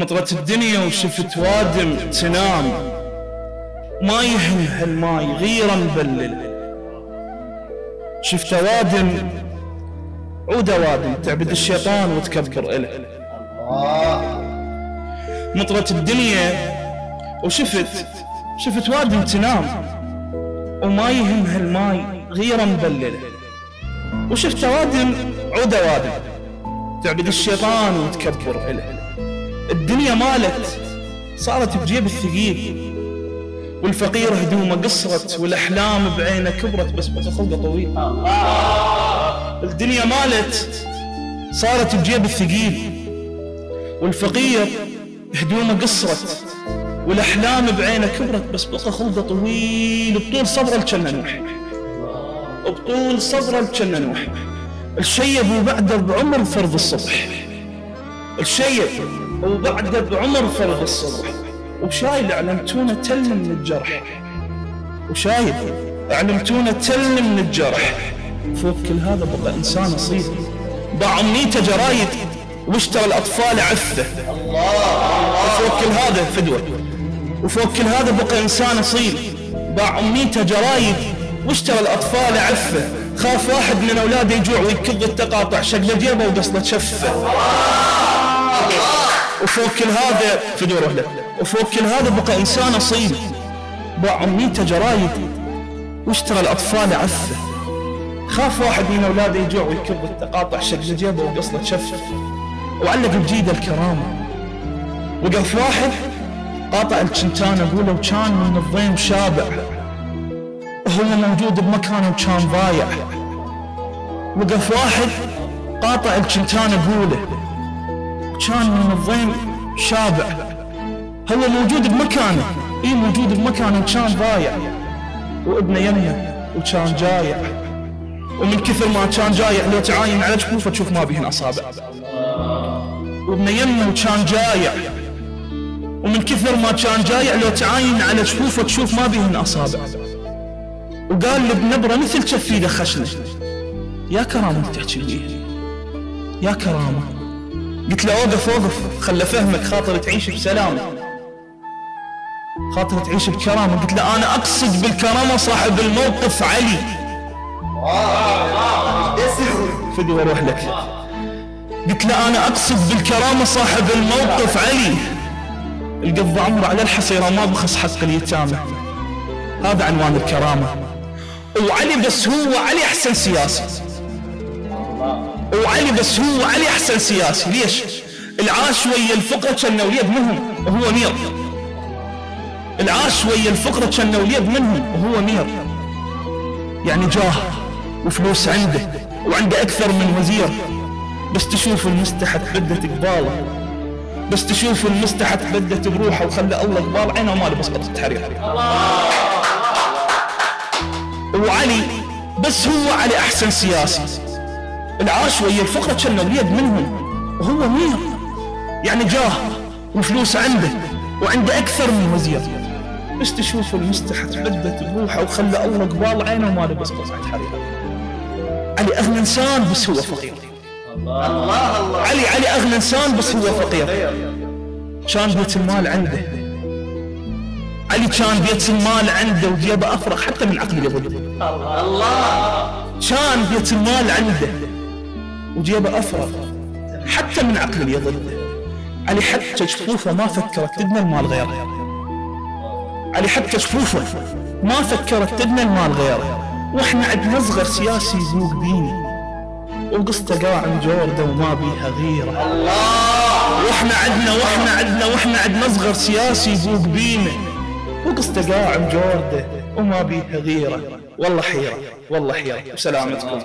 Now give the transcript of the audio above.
مطرت الدنيا وشفت وادم تنام. ما يهم هالماي غيره مبلل شفت وادم عود وادم تعبد الشيطان وتكبر إله. مطرت الدنيا وشفت شفت وادم تنام. وما يهم هالماي غيره مبلل وشفت وادم عود وادم تعبد الشيطان وتكبر إله. الدنيا مالت. صارت بجيب الثقيل. والفقير هدومه قصرت والأحلام بعينه كبرت بس بقى خلقه طويل. الدنيا مالت. صارت بجيب الثقيل. والفقير هدومه قصرت والأحلام بعينه كبرت بس بقى خلقه طويل. بطول صبره الجنة نوح. بطول صبره الجنة نوح. الشيب وبعده بعمر فرض الصبح. الشيب وبعده بعمر فرض الصبح وشايل أعلمتونا تل من الجرح. وشايل أعلمتونا تل من الجرح. فوق كل هذا بقى إنسان اصيل باع امنيته جرايد واشترى الأطفال عفة. وفوق كل هذا فدوة. وفوق كل هذا بقى إنسان اصيل باع امنيته جرايد واشترى الأطفال عفة. خاف واحد من أولاده يجوع ويكض التقاطع شق جيبه وقصله شفة. وفوق كل هذا فدوه له وفوق كل هذا بقى إنسان أصيل. باع أمنيته جرايد. واشترى الأطفال عفة. خاف واحد من أولاده يجوع ويكب التقاطع. شق جيبه وقصله شفه وعلق بجيده الكرامة. وقف واحد. قاطع الشنتان أقوله وكان من الضيم شابع وهو موجود بمكانه وكان ضايع. وقف واحد. قاطع الشنتان أقوله وكان من الضيم شابع هو موجود بمكانه اي موجود بمكانه وكان ضايع. وابنه يمه وكان جايع. ومن كثر ما كان جايع لو تعاين على جفوفه تشوف ما بيهن أصابع. وابنه يمه وكان جايع. ومن كثر ما كان جايع لو تعاين على جفوفه تشوف ما بيهن أصابع. وقال لي بنبره مثل شفيده خشنه يا كرامة تحكي بيه يا كرامة. قلت له اوقف اوقف خل فهمك خاطر تعيش بسلامه خاطر تعيش بكرامة. قلت له أنا أقصد بالكرامة صاحب الموقف علي. فدي وأروح لك. قلت له أنا أقصد بالكرامة صاحب الموقف علي. القض عمره على الحصيرة ما بخص حق اليتامى. هذا عنوان الكرامة. وعلي بس هو علي أحسن سياسي وعلي بس هو علي أحسن سياسي. ليش؟ العاش ويا الفقرة كان وليد منهم وهو مير. العاش ويا الفقرة كان وليد منهم وهو مير. يعني جاه وفلوس عنده وعنده أكثر من وزير. بس تشوف المستحت بدت قباله. بس تشوف المستحت بدت بروحه وخلى الله قبال عينه وما لبس قطة حرير وعلي بس هو علي أحسن سياسي. العاش ويا الفقرة كان وليد منهم. وهو مير يعني جاه وفلوس عنده وعنده أكثر من وزير. بس تشوف المستحت بدت بروحه وخلى الله قبال عينه وما لبس قطعة حرير. علي أغنى إنسان بس هو فقير. الله الله علي علي أغنى إنسان بس هو فقير. كان بيت المال عنده. علي كان بيت المال عنده وجيبه أفرغ حتى من عقل يضل الله كان بيت المال عنده. وجيبه أفرغ حتى من عقل يضل علي حتى جفوفه ما فكرت تدنى المال غيره علي حتى جفوفه ما فكرت تدنى المال غيره وإحنا عندنا صغر سياسي ذوق ديني وقصته قاعد جورده وما بيها غيره الله وإحنا عندنا وإحنا عندنا وإحنا عندنا صغر سياسي ذوق بينه وقصته قاعد جورده وما بيها غيره والله حيرة والله حيرة. وسلامتكم